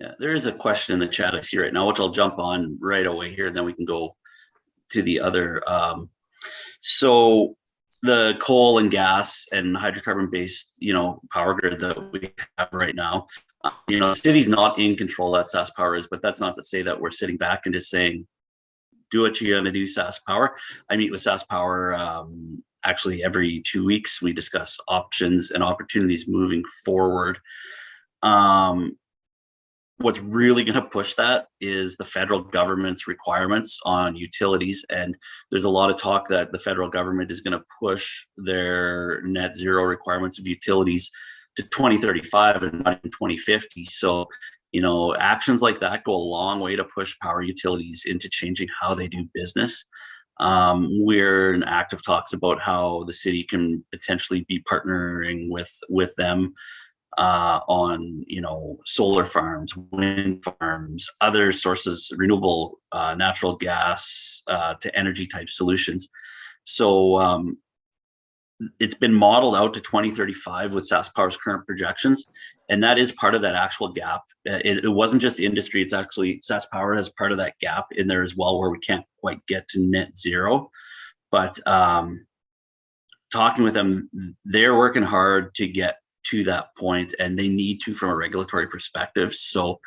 Yeah, there is a question in the chat I see right now, which I'll jump on right away here, and then we can go to the other. Um, so the coal and gas and hydrocarbon-based, you know, power grid that we have right now, uh, you know, the city's not in control that SaskPower is, but that's not to say that we're sitting back and just saying, do what you're going to do, SaskPower. I meet with SaskPower um, actually every two weeks. We discuss options and opportunities moving forward. Um, what's really going to push that is the federal government's requirements on utilities and there's a lot of talk that the federal government is going to push their net zero requirements of utilities to 2035 and not in 2050 so you know actions like that go a long way to push power utilities into changing how they do business. Um, we're in active talks about how the city can potentially be partnering with with them uh, on you know solar farms, wind farms, other sources, renewable uh, natural gas uh, to energy type solutions. So um, it's been modeled out to 2035 with SaskPower's current projections, and that is part of that actual gap. Uh, it, it wasn't just industry; it's actually SaskPower has part of that gap in there as well, where we can't quite get to net zero. But um, talking with them, they're working hard to get to that point and they need to from a regulatory perspective so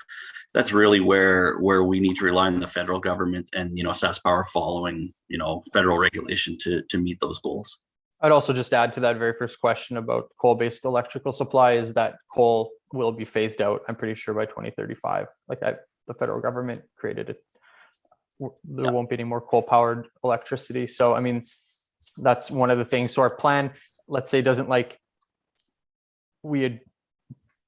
that's really where where we need to rely on the federal government and you know SaskPower following you know federal regulation to to meet those goals. I'd also just add to that very first question about coal-based electrical supply is that coal will be phased out. I'm pretty sure by 2035. Like I, the federal government created it. There yeah. won't be any more coal-powered electricity. So I mean, that's one of the things. So our plan, let's say, doesn't like we had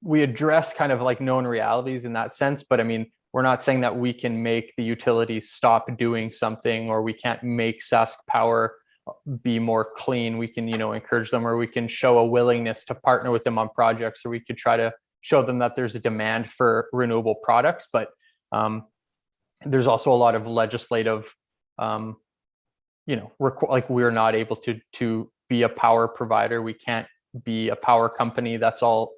we address kind of like known realities in that sense but i mean we're not saying that we can make the utilities stop doing something or we can't make sask power be more clean. We can you know encourage them or we can show a willingness to partner with them on projects or we could try to show them that there's a demand for renewable products but um, there's also a lot of legislative um, you know like we're not able to to be a power provider. We can't be a power company that's all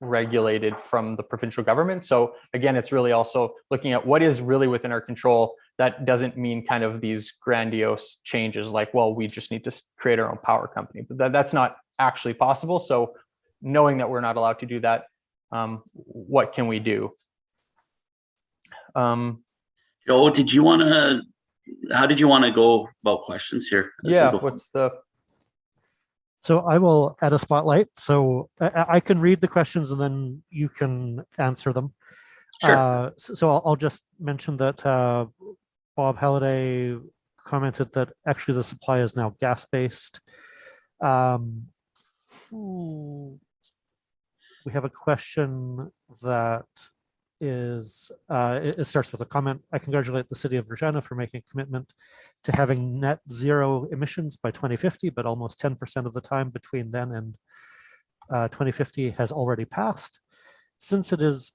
regulated from the provincial government. So again, it's really also looking at what is really within our control. That doesn't mean kind of these grandiose changes like, well, we just need to create our own power company, but that, that's not actually possible. So knowing that we're not allowed to do that, um, what can we do? Um, Joe, did you want to, how did you want to go about questions here? Yeah, what's the so I will add a spotlight. So I, I can read the questions and then you can answer them. Sure. Uh, so, so I'll, I'll, just mention that uh, Bob Halliday commented that actually the supply is now gas-based. Um, we have a question that is uh, it, starts with a comment. I congratulate the city of Regina for making a commitment to having net zero emissions by 2050, but almost 10% of the time between then and uh, 2050 has already passed. Since it is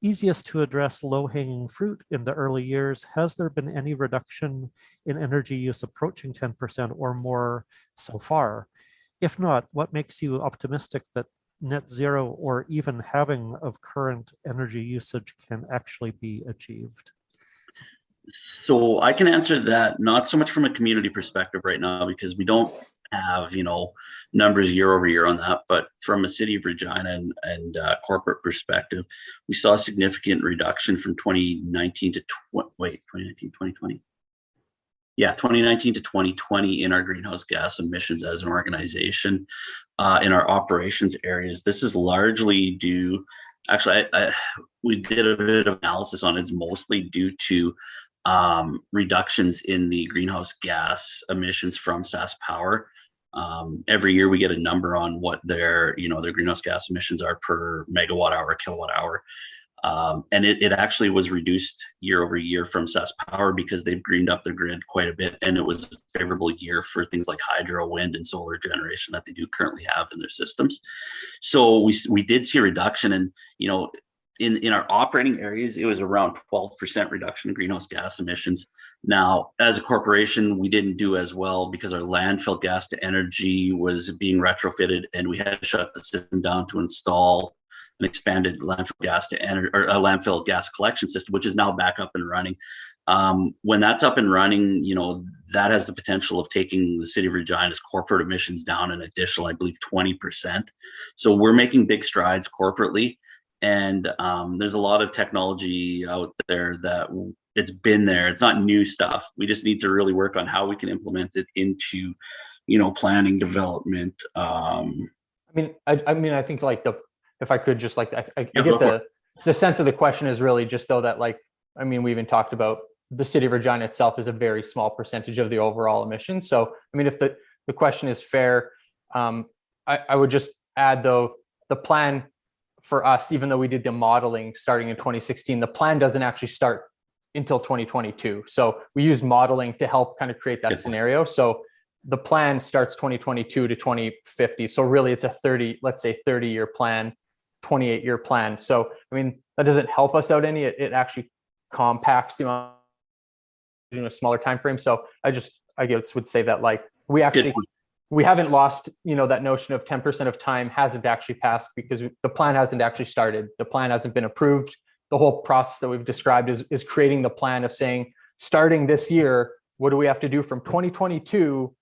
easiest to address low-hanging fruit in the early years, has there been any reduction in energy use approaching 10% or more so far? If not, what makes you optimistic that net zero or even having of current energy usage can actually be achieved? So I can answer that not so much from a community perspective right now because we don't have you know numbers year over year on that but from a city of regina and, and uh, corporate perspective we saw a significant reduction from 2019 to tw wait 2019 2020 yeah, 2019 to 2020 in our greenhouse gas emissions as an organization uh, in our operations areas. This is largely due, actually, I, I, we did a bit of analysis on it. It's mostly due to um, reductions in the greenhouse gas emissions from SAS Power. Um, every year we get a number on what their, you know, their greenhouse gas emissions are per megawatt hour, kilowatt hour. Um, and it, it actually was reduced year over year from SAS Power because they've greened up their grid quite a bit. And it was a favorable year for things like hydro, wind, and solar generation that they do currently have in their systems. So we, we did see a reduction in, you know, in, in our operating areas, it was around 12% reduction in greenhouse gas emissions. Now, as a corporation, we didn't do as well because our landfill gas to energy was being retrofitted and we had to shut the system down to install an expanded landfill gas to enter or a landfill gas collection system, which is now back up and running. Um, when that's up and running, you know, that has the potential of taking the city of Regina's corporate emissions down an additional, I believe, 20%. So we're making big strides corporately. And um, there's a lot of technology out there that it's been there. It's not new stuff. We just need to really work on how we can implement it into, you know, planning development. Um, I mean, I, I mean, I think like the, if I could just like, I, I Yeah, get the, the sense of the question is really just though that like, I mean, we even talked about the city of Regina itself is a very small percentage of the overall emissions. So, I mean, if the, the question is fair, um, I, I would just add though, the plan for us, even though we did the modeling starting in 2016, the plan doesn't actually start until 2022. So we use modeling to help kind of create that point. scenario. So the plan starts 2022 to 2050. So really it's a 30, let's say 30 year plan, 28 year plan. So, I mean, that doesn't help us out any, it, it actually compacts the amount in a smaller time frame. So I just, I guess would say that like, we actually, we haven't lost, you know, that notion of 10% of time hasn't actually passed because the plan hasn't actually started. The plan hasn't been approved. The whole process that we've described is, is creating the plan of saying, starting this year, what do we have to do from 2022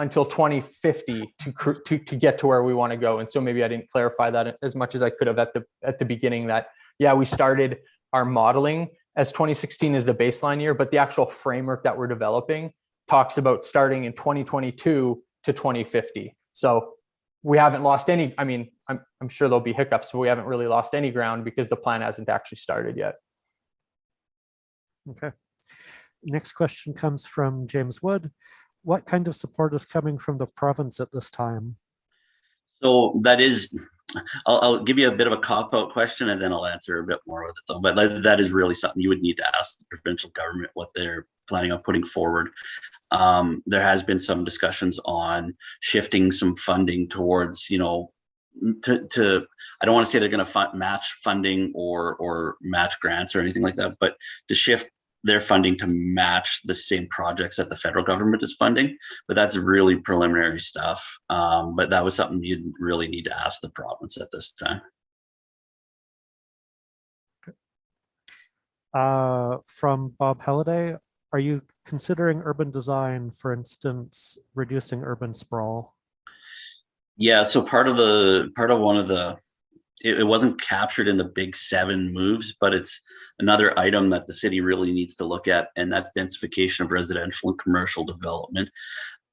until 2050 to, to, to get to where we want to go? And so maybe I didn't clarify that as much as I could have at the, at the beginning that, yeah, we started our modeling as 2016 is the baseline year, but the actual framework that we're developing talks about starting in 2022 to 2050. So we haven't lost any, I mean, I'm, I'm sure there'll be hiccups, but we haven't really lost any ground because the plan hasn't actually started yet. Okay. Next question comes from James Wood. What kind of support is coming from the province at this time? So that is, I'll, I'll give you a bit of a cop out question and then I'll answer a bit more with it though. But that- is really something you would need to ask the provincial government what they're planning on putting forward. Um, there has been some discussions on shifting some funding towards, you know, to, to I don't want to say they're going to fund, match funding or or match grants or anything like that, but to shift their funding to match the same projects that the federal government is funding but that's really preliminary stuff. Um, but that was something you'd really need to ask the province at this time. Uh, from Bob Halliday, are you considering urban design, for instance, reducing urban sprawl? Yeah, so part of the part of one of the it, it wasn't captured in the big seven moves, but it's another item that the city really needs to look at, and that's densification of residential and commercial development.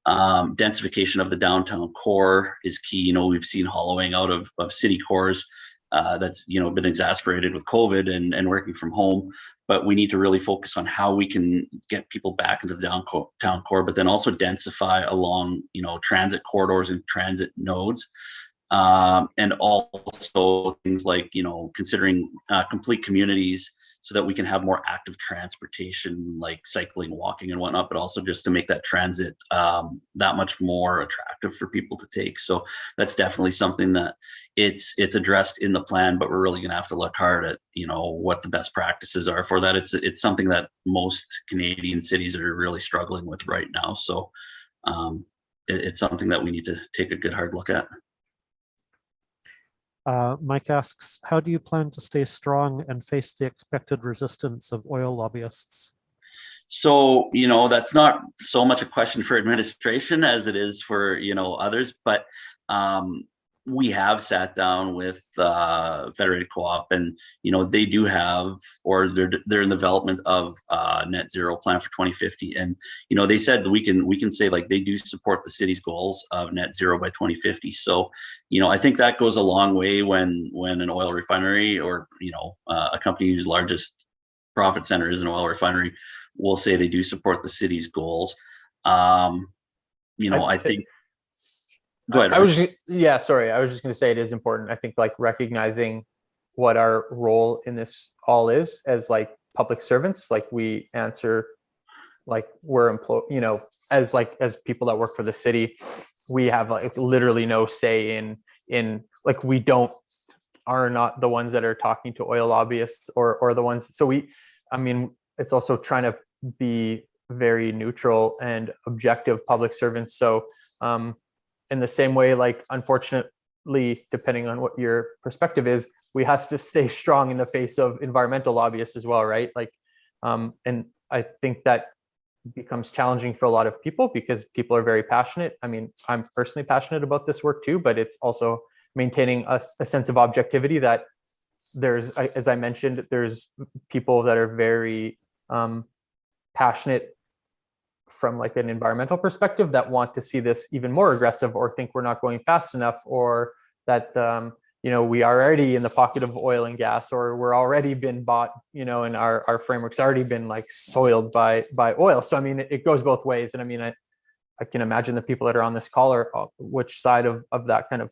Um, densification of the downtown core is key. You know, we've seen hollowing out of, of city cores uh, that's you know been exasperated with COVID and, and working from home. But we need to really focus on how we can get people back into the downtown core, but then also densify along you know transit corridors and transit nodes um, and also things like you know considering uh, complete communities so that we can have more active transportation like cycling walking and whatnot but also just to make that transit um, that much more attractive for people to take. So that's definitely something that it's it's addressed in the plan but we're really going to have to look hard at you know what the best practices are for that. It's it's something that most canadian cities are really struggling with right now. So um, it, it's something that we need to take a good hard look at Uh, Mike asks, how do you plan to stay strong and face the expected resistance of oil lobbyists? So, you know, that's not so much a question for administration as it is for, you know, others, but um, we have sat down with uh, Federated Co-op and, you know, they do have, or they're, they're in development of uh, net zero plan for 2050. And, you know, they said that we can, we can say like they do support the city's goals of net zero by 2050. So, you know, I think that goes a long way when, when an oil refinery or, you know, uh, a company whose largest profit center is an oil refinery will say they do support the city's goals. Um, you know, I- I think. Go ahead. I was, just- yeah, sorry. I was just going to say it is important. I think like recognizing what our role in this all is as like public servants, like we answer, like we're employed, you know, as like, as people that work for the city, we have like literally no say in, in, like, we don't, are not the ones that are talking to oil lobbyists or, or the ones, so we, I mean, it's also trying to be very neutral and objective public servants. So, um, in the same way, like unfortunately, depending on what your perspective is, we have to stay strong in the face of environmental lobbyists as well, right? Like, um, and I think that becomes challenging for a lot of people because people are very passionate. I mean, I'm personally passionate about this work too, but it's also maintaining a sense of objectivity that there's, as I mentioned, there's people that are very um, passionate from like an environmental perspective that want to see this even more aggressive or think we're not going fast enough or that um, you know we are already in the pocket of oil and gas or we're already been bought you know and our, our framework's already been like soiled by by oil. So i mean it, it goes both ways. And i mean i i can imagine the people that are on this call are uh, which side of of that kind of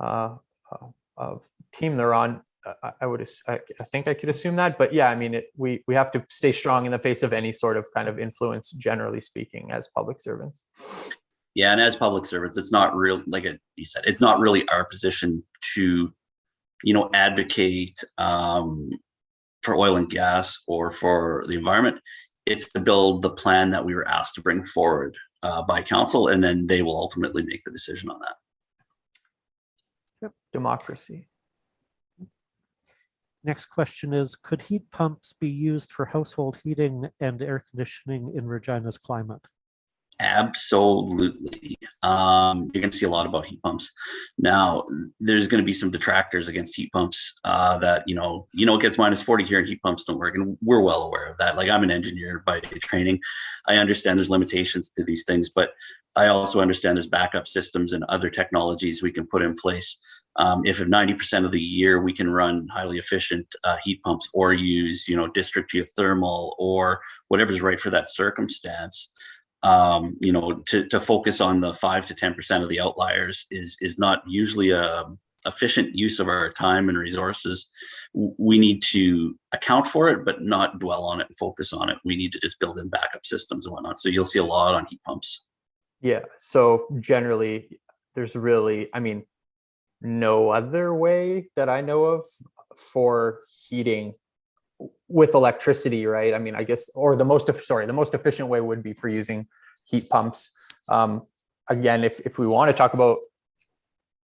uh, uh of team they're on I- I would, I I think I could assume that, but yeah, I mean, it, we, we have to stay strong in the face of any sort of kind of influence, generally speaking, as public servants. Yeah, and as public servants, it's not real, like you said, it's not really our position to, you know, advocate um, for oil and gas or for the environment. It's to build the plan that we were asked to bring forward uh, by council, and then they will ultimately make the decision on that. Yep. Democracy. Next question is, could heat pumps be used for household heating and air conditioning in Regina's climate? Absolutely. Um, you're going to see a lot about heat pumps. Now, there's going to be some detractors against heat pumps uh, that, you know, you know, it gets minus 40 here and heat pumps don't work. And we're well aware of that. Like I'm an engineer by training. I understand there's limitations to these things, but I also understand there's backup systems and other technologies we can put in place. Um, if at 90% of the year we can run highly efficient uh, heat pumps or use, you know, district geothermal or whatever's right for that circumstance, um, you know, to, to focus on the five to 10% of the outliers is, is not usually a efficient use of our time and resources. We need to account for it, but not dwell on it and focus on it. We need to just build in backup systems and whatnot. So you'll see a lot on heat pumps. Yeah. So generally, there's really, I mean, no other way that I know of for heating with electricity, right? I mean, I guess, or the most, sorry, the most efficient way would be for using heat pumps. Um, again, if, if we want to talk about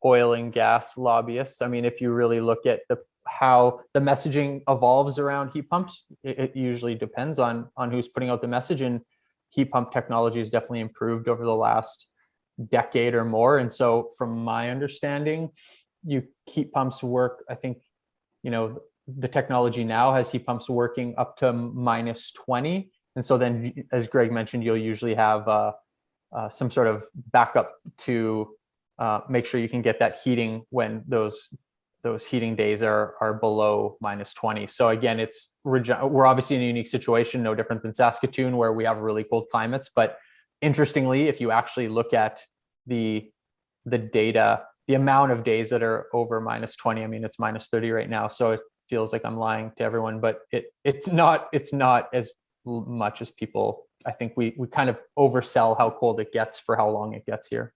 oil and gas lobbyists, I mean, if you really look at the, how the messaging evolves around heat pumps, it, it usually depends on, on who's putting out the message and heat pump technology has definitely improved over the last decade or more. And so from my understanding, you heat pumps work, I think, you know, the technology now has heat pumps working up to minus 20. And so then, as Greg mentioned, you'll usually have uh, uh, some sort of backup to uh, make sure you can get that heating when those those heating days are are below minus 20. So again, it's we're obviously in a unique situation, no different than Saskatoon, where we have really cold climates. But interestingly, if you actually look at the the data, the amount of days that are over minus 20, I mean, it's minus 30 right now. So it feels like I'm lying to everyone, but it it's not it's not as much as people. I think we we kind of oversell how cold it gets for how long it gets here.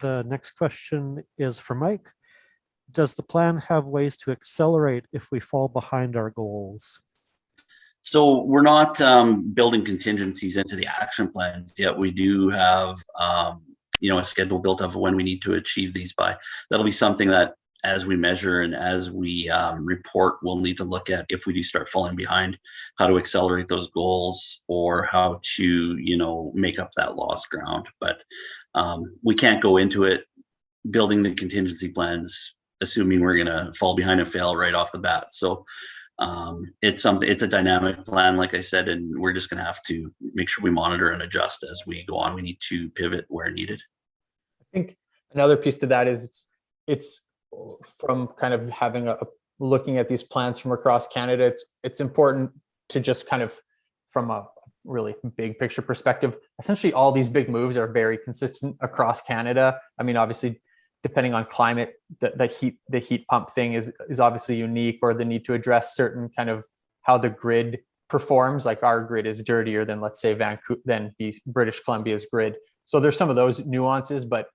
The next question is for Mike. Does the plan have ways to accelerate if we fall behind our goals? So we're not um, building contingencies into the action plans yet. We do have, um, you know, a schedule built of when we need to achieve these by. That'll be something that, as we measure and as we um, report, we'll need to look at if we do start falling behind, how to accelerate those goals or how to, you know, make up that lost ground. But um, we can't go into it building the contingency plans assuming we're going to fall behind and fail right off the bat. So um, it's something it's a dynamic plan like i said and we're just going to have to make sure we monitor and adjust as we go on we need to pivot where needed I think another piece to that is it's it's from kind of having a looking at these plans from across Canada. It's it's important to just kind of from a really big picture perspective. Essentially, all these big moves are very consistent across Canada. I mean, obviously, depending on climate, the, the heat the heat pump thing is is obviously unique, or the need to address certain kind of how the grid performs. Like our grid is dirtier than let's say Vancouver than the British Columbia's grid. So there's some of those nuances, but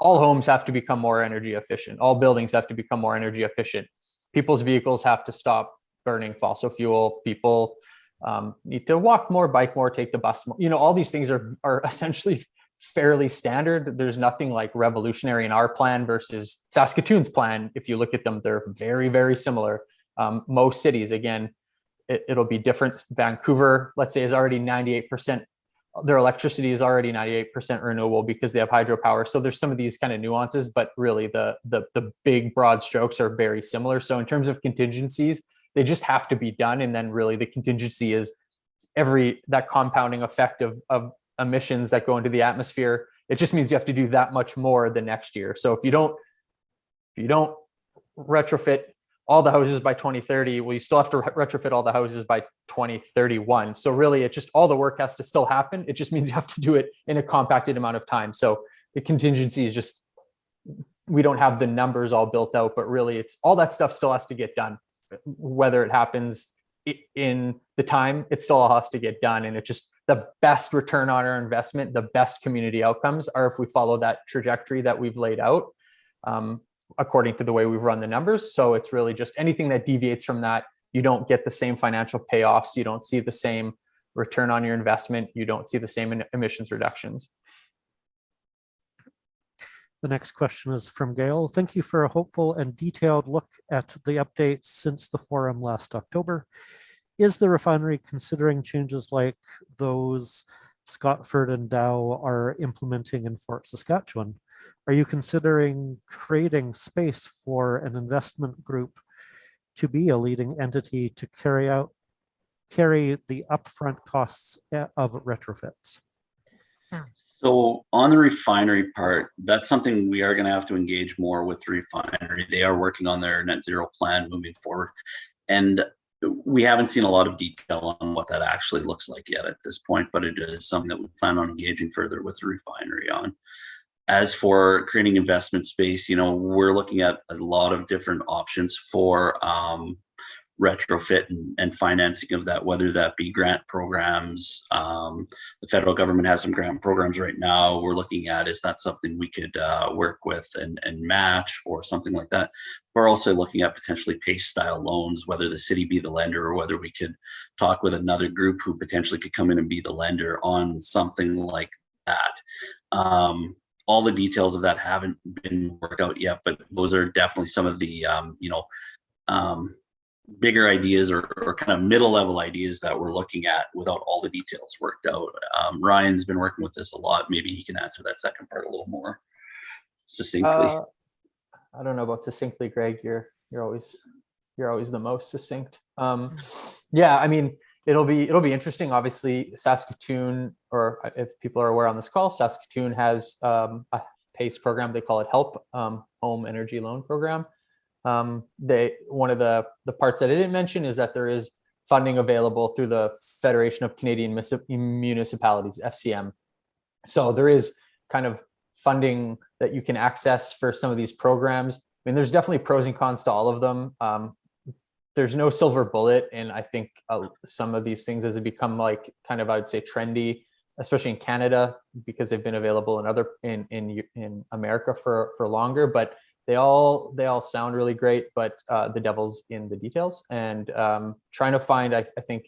all homes have to become more energy efficient. All buildings have to become more energy efficient. People's vehicles have to stop burning fossil fuel. People um, need to walk more, bike more, take the bus more. You know, all these things are are essentially fairly standard. There's nothing like revolutionary in our plan versus Saskatoon's plan. If you look at them, they're very, very similar. Um, most cities, again, it, it'll be different. Vancouver, let's say, is already 98%. Their electricity is already 98% renewable because they have hydropower. So there's some of these kind of nuances, but really the, the, the big broad strokes are very similar. So in terms of contingencies, they just have to be done. And then really the contingency is every, that compounding effect of, of emissions that go into the atmosphere. It just means you have to do that much more the next year. So if you don't, if you don't retrofit all the houses by 2030, well, you still have to re- retrofit all the houses by 2031. So really, it just all the work has to still happen. It just means you have to do it in a compacted amount of time. So the contingency is just we don't have the numbers all built out, but really, it's all that stuff still has to get done. Whether it happens in the time, it still has to get done, and it just the best return on our investment, the best community outcomes are if we follow that trajectory that we've laid out. Um, according to the way we've run the numbers. So it's really just anything that deviates from that, you don't get the same financial payoffs, you don't see the same return on your investment, you don't see the same emissions reductions. The next question is from Gail. Thank you for a hopeful and detailed look at the updates since the forum last October. Is the refinery considering changes like those Scotford and Dow are implementing in Fort Saskatchewan? Are you considering creating space for an investment group to be a leading entity to carry out, carry the upfront costs eh, of retrofits? So on the refinery part, that's something we are going to have to engage more with the refinery. They are working on their net zero plan moving forward. And we haven't seen a lot of detail on what that actually looks like yet at this point, but it is something that we plan on engaging further with the refinery on. As for creating investment space, you know, we're looking at a lot of different options for um, retrofit and, and financing of that, whether that be grant programs. Um, the federal government has some grant programs right now. We're looking at is that something we could uh, work with and, and match or something like that. We're also looking at potentially PACE style loans, whether the city be the lender or whether we could talk with another group who potentially could come in and be the lender on something like that. Um, all the details of that haven't been worked out yet, but those are definitely some of the um, you know um, bigger ideas or, or kind of middle level ideas that we're looking at without all the details worked out. Um, Ryan's been working with this a lot. Maybe he can answer that second part a little more succinctly. Uh, I don't know about succinctly, Greg. You're you're always you're always the most succinct. Um, yeah, I mean, it'll be it'll be interesting. Obviously, Saskatoon, or uh, if people are aware on this call, Saskatoon has um, a PACE program. They call it HELP, um, Home Energy Loan Program. Um, they one of the the parts that I didn't mention is that there is funding available through the Federation of Canadian Municipalities (FCM). So there is kind of funding that you can access for some of these programs. I mean, there's definitely pros and cons to all of them. Um, there's no silver bullet, and I think uh, some of these things as they become like kind of I would say trendy, especially in Canada because they've been available in other in in in America for for longer. But they all they all sound really great, but uh, the devil's in the details. And um, trying to find, I, I think,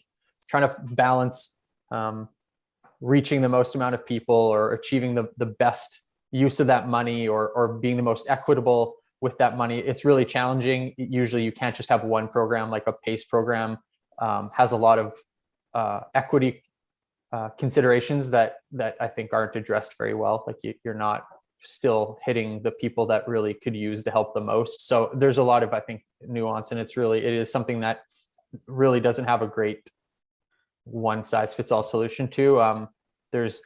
trying to balance um, reaching the most amount of people or achieving the the best use of that money or or being the most equitable with that money it's really challenging usually you can't just have one program like a pace program um, has a lot of uh, equity uh, considerations that that i think aren't addressed very well like you, you're not still hitting the people that really could use the help the most. So there's a lot of i think nuance and it's really it is something that really doesn't have a great one size fits all solution to. Um, there's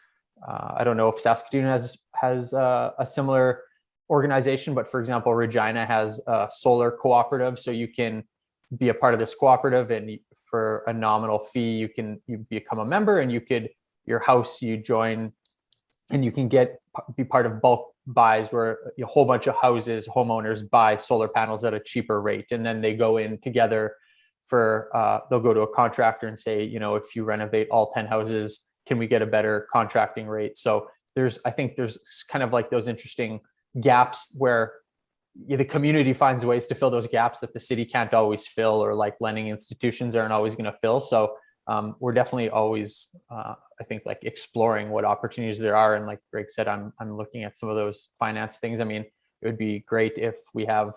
uh, i don't know if saskatoon has has uh, a similar organization, but for example, Regina has a solar cooperative, so you can be a part of this cooperative, and for a nominal fee, you can you become a member, and you could your house you join, and you can get be part of bulk buys where a whole bunch of houses homeowners buy solar panels at a cheaper rate, and then they go in together for uh, they'll go to a contractor and say, you know, if you renovate all ten houses, can we get a better contracting rate? So there's I think there's kind of like those interesting gaps where the community finds ways to fill those gaps that the city can't always fill or like lending institutions aren't always going to fill so um, we're definitely always, uh, I think, like exploring what opportunities there are. And like Greg said, I'm I'm looking at some of those finance things. I mean, it would be great if we have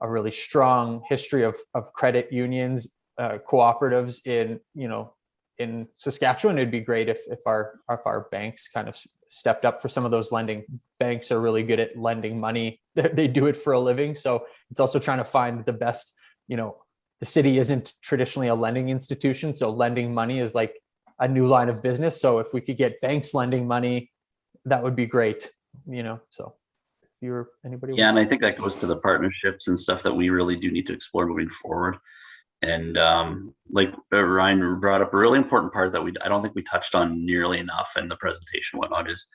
a really strong history of of credit unions, uh, cooperatives in you know in Saskatchewan. It'd be great if if our if our banks kind of stepped up for some of those lending. Banks are really good at lending money. They they do it for a living, so it's also trying to find the best. You know, the city isn't traditionally a lending institution, so lending money is like a new line of business. So if we could get banks lending money, that would be great. You know, so if you're anybody. Yeah, and I think that goes to the partnerships and stuff that we really do need to explore moving forward. And um, like uh, Ryan brought up a really important part that we I don't think we touched on nearly enough in the presentation, whatnot is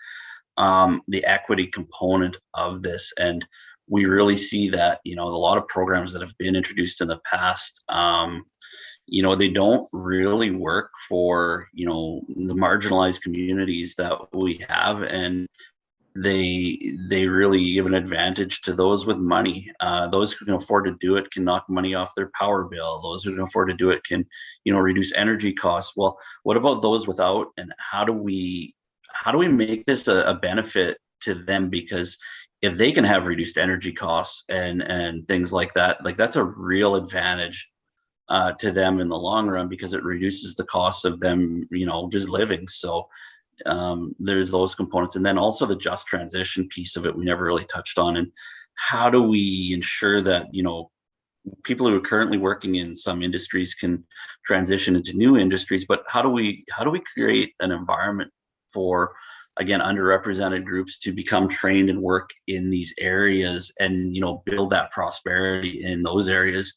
um, the equity component of this. And we really see that, you know, a lot of programs that have been introduced in the past, um, you know, they don't really work for, you know, the marginalized communities that we have. And they they really give an advantage to those with money. Uh, those who can afford to do it can knock money off their power bill. Those who can afford to do it can, you know, reduce energy costs. Well, what about those without? And how do we how do we make this a, a benefit to them? Because if they can have reduced energy costs and and things like that, like that's a real advantage uh, to them in the long run because it reduces the costs of them, you know, just living. So um, there's those components and then also the just transition piece of it we never really touched on and how do we ensure that you know people who are currently working in some industries can transition into new industries but how do we how do we create an environment for again underrepresented groups to become trained and work in these areas and you know build that prosperity in those areas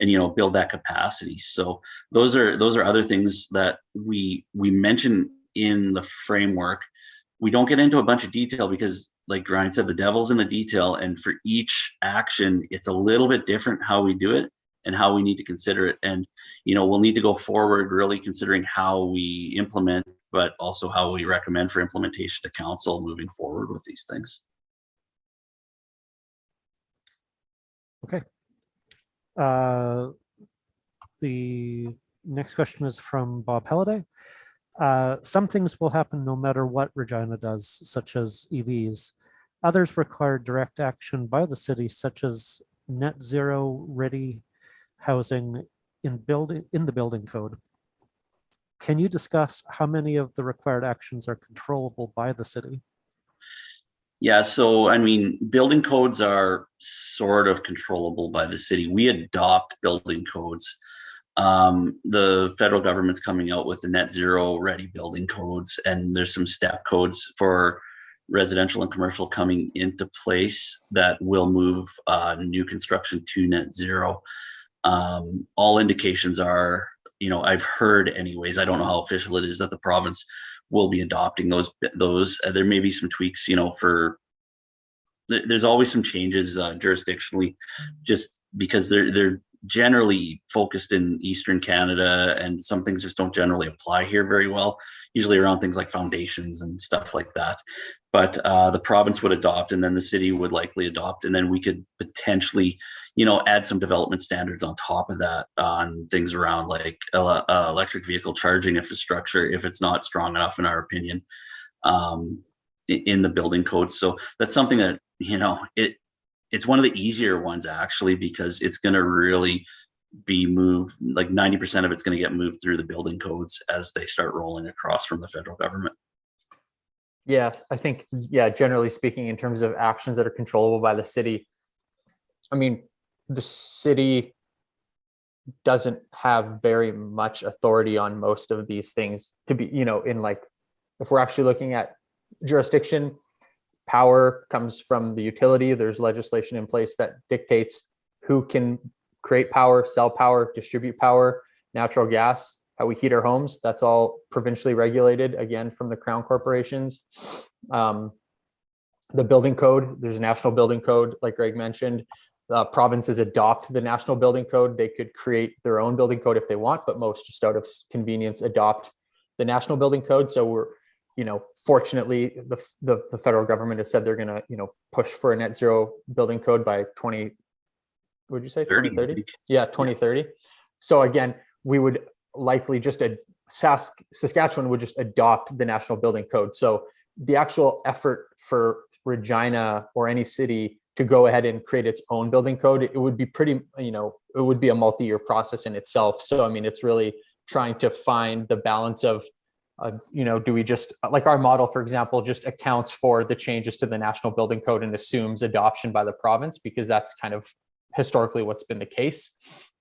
and you know build that capacity so those are those are other things that we we mention in the framework. We don't get into a bunch of detail because, like Ryan said, the devil's in the detail. And for each action, it's a little bit different how we do it and how we need to consider it. And, you know, we'll need to go forward really considering how we implement, but also how we recommend for implementation to council moving forward with these things. Okay. Uh, The next question is from Bob Halliday. Uh, Some things will happen no matter what Regina does, such as EVs. Others require direct action by the city, such as net zero ready housing in building, in the building code. Can you discuss how many of the required actions are controllable by the city? Yeah, so I mean, building codes are sort of controllable by the city. We adopt building codes. Um, the federal government's coming out with the net zero ready building codes, and there's some step codes for residential and commercial coming into place that will move uh, new construction to net zero. Um, all indications are, you know, I've heard anyways, I don't know how official it is that the province will be adopting those those uh, there may be some tweaks you know for there, there's always some changes uh, jurisdictionally just because they're they're generally focused in eastern canada and some things just don't generally apply here very well usually around things like foundations and stuff like that but uh, the province would adopt and then the city would likely adopt and then we could potentially you know add some development standards on top of that on things around like ele- uh, electric vehicle charging infrastructure if it's not strong enough in our opinion um, in the building code. So that's something that you know it it's one of the easier ones actually because it's going to really be moved like 90% of it's going to get moved through the building codes as they start rolling across from the federal government Yeah, I think, yeah, generally speaking, in terms of actions that are controllable by the city, I mean, the city doesn't have very much authority on most of these things to be, you know, in like, if we're actually looking at jurisdiction, power comes from the utility. There's legislation in place that dictates who can create power, sell power, distribute power, natural gas, how we heat our homes. That's all provincially regulated, again, from the crown corporations. Um, the building code, there's a national building code, like Greg mentioned. Uh, provinces adopt the national building code. They could create their own building code if they want, but most just out of convenience adopt the national building code. So we're, you know, fortunately, the, the, the federal government has said they're gonna, you know, push for a net zero building code by twenty, would you say 30 thirty? Yeah, twenty thirty. So again, we would likely just a Sask, Saskatchewan would just adopt the national building code. So the actual effort for Regina or any city to go ahead and create its own building code, it would be pretty, you know, it would be a multi-year process in itself. So I mean, it's really trying to find the balance of, of, you know, do we just, like our model, for example, just accounts for the changes to the national building code and assumes adoption by the province because that's kind of historically what's been the case.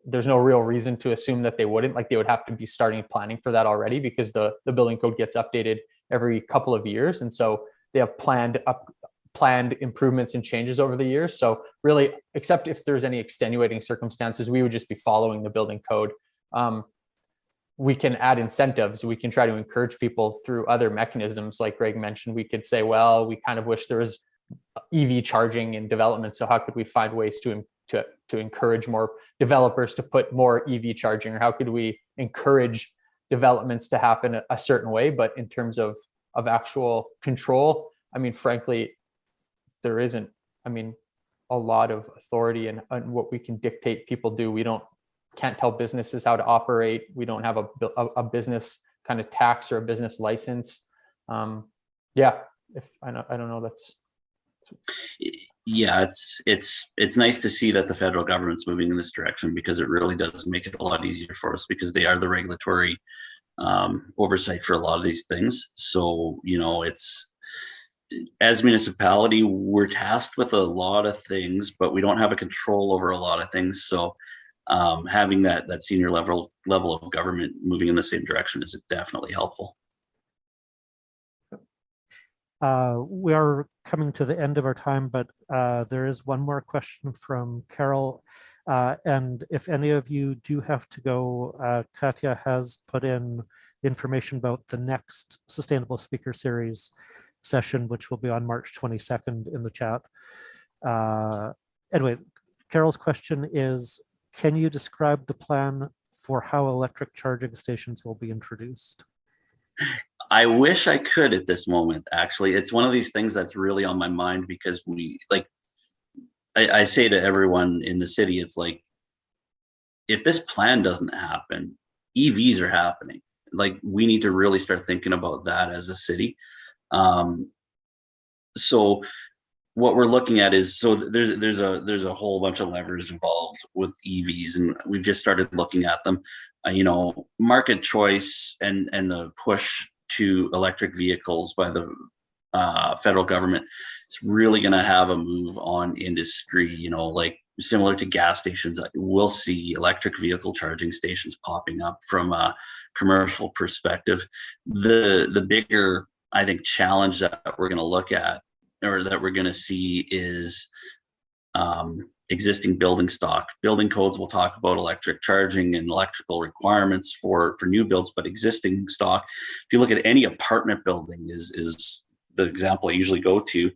There's no real reason to assume that they wouldn't, like they would have to be starting planning for that already because the, the building code gets updated every couple of years. And so they have planned up, planned improvements and changes over the years. So really, except if there's any extenuating circumstances, we would just be following the building code. Um, we can add incentives. We can try to encourage people through other mechanisms. Like Greg mentioned, we could say, well, we kind of wish there was EV charging in development. So how could we find ways to, to, to encourage more developers to put more EV charging? Or how could we encourage developments to happen a, certain way? But in terms of, of actual control, I mean, frankly, there isn't, I mean, a lot of authority and, what we can dictate people do. We don't can't tell businesses how to operate. We don't have a, a, a business kind of tax or a business license. Um, yeah, if I don't, I don't know, that's, Yeah, it's it's it's nice to see that the federal government's moving in this direction because it really does make it a lot easier for us because they are the regulatory um, oversight for a lot of these things. So you know, it's as municipality, we're tasked with a lot of things, but we don't have a control over a lot of things. So um, having that that senior level level of government moving in the same direction is definitely helpful. Uh, we are coming to the end of our time, but uh, there is one more question from Carol. Uh, and if any of you do have to go, uh, Katya has put in information about the next Sustainable Speaker Series session, which will be on March 22nd in the chat. Uh, anyway, Carol's question is, can you describe the plan for how electric charging stations will be introduced? I wish I could at this moment, actually. It's one of these things that's really on my mind because we like I, I say to everyone in the city, it's like if this plan doesn't happen, EVs are happening. Like we need to really start thinking about that as a city. Um, so what we're looking at is so there's there's a there's a whole bunch of levers involved with EVs, and we've just started looking at them. Uh, you know, market choice and and the push to electric vehicles by the uh, federal government it's really going to have a move on industry you know like similar to gas stations we'll see electric vehicle charging stations popping up from a commercial perspective. The the bigger i think challenge that we're going to look at or that we're going to see is um, existing building stock. Building codes will talk about electric charging and electrical requirements for for new builds, but existing stock. If you look at any apartment building, is is the example I usually go to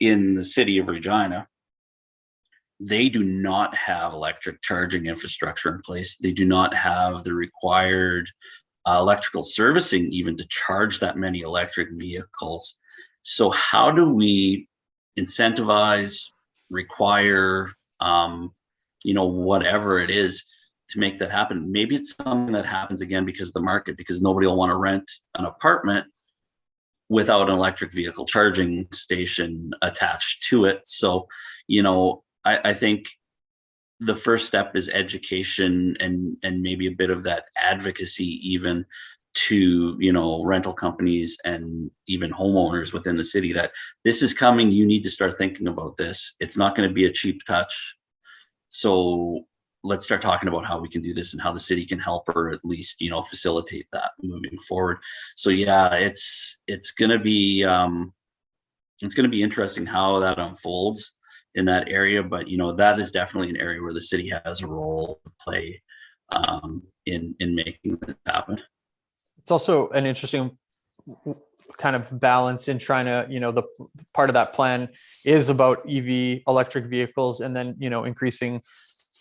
in the city of Regina. They do not have electric charging infrastructure in place. They do not have the required uh, electrical servicing even to charge that many electric vehicles. So how do we incentivize, require, um, you know, whatever it is to make that happen? Maybe it's something that happens again because of the market, because nobody will want to rent an apartment without an electric vehicle charging station attached to it. So, you know, I, I think the first step is education and and maybe a bit of that advocacy even to you know rental companies and even homeowners within the city that this is coming you need to start thinking about this. It's not going to be a cheap touch. So let's start talking about how we can do this and how the city can help or at least you know facilitate that moving forward. So yeah it's it's going to be um it's to be interesting how that unfolds in that area but you know that is definitely an area where the city has a role to play um in in making this happen it's also an interesting kind of balance in trying to, you know, the part of that plan is about EV electric vehicles and then, you know, increasing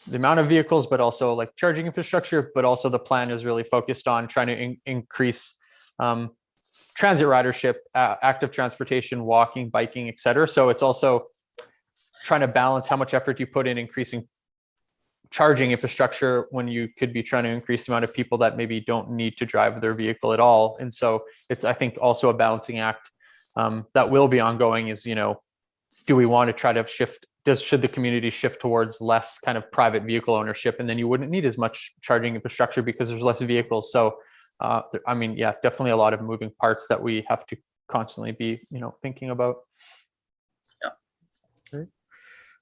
the amount of vehicles, but also like charging infrastructure, but also the plan is really focused on trying to in increase um, transit ridership, uh, active transportation, walking, biking, et cetera. So it's also trying to balance how much effort you put in increasing charging infrastructure when you could be trying to increase the amount of people that maybe don't need to drive their vehicle at all. And so it's, I think, also a balancing act um, that will be ongoing is, you know, do we want to try to shift, does, should the community shift towards less kind of private vehicle ownership? And then you wouldn't need as much charging infrastructure because there's less vehicles. So, uh, I mean, yeah, definitely a lot of moving parts that we have to constantly be, you know, thinking about.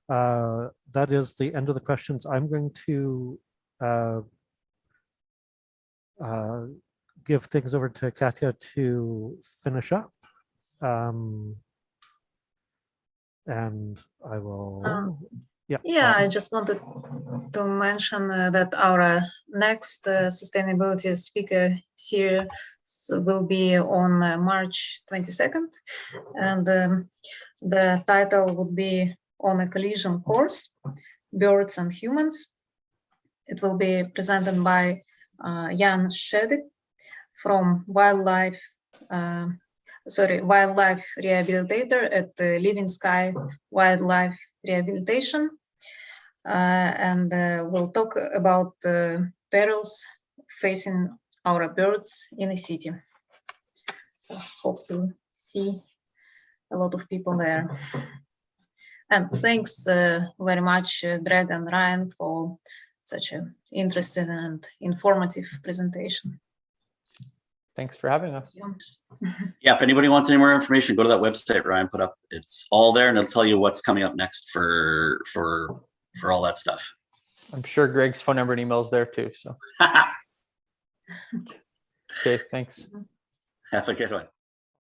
Uh, That is the end of the questions. I'm going to uh, uh, give things over to Katya to finish up. Um, And I will, Um, yeah. Yeah, I um, just wanted to mention uh, that our uh, next uh, sustainability speaker series will be on uh, March 22nd. And um, the title would be On a Collision Course, Birds and Humans. It will be presented by uh, Jan Shadick from Wildlife, uh, sorry, Wildlife Rehabilitator at the Living Sky Wildlife Rehabilitation uh, and uh, we'll talk about the perils facing our birds in the city. So hope to see a lot of people there. And thanks uh, very much, uh, Greg and Ryan, for such an interesting and informative presentation. Thanks for having us. Yeah, if anybody wants any more information, go to that website Ryan put up. It's all there and it'll tell you what's coming up next for, for, for all that stuff. I'm sure Greg's phone number and email is there too. So, okay, thanks. Have a good one.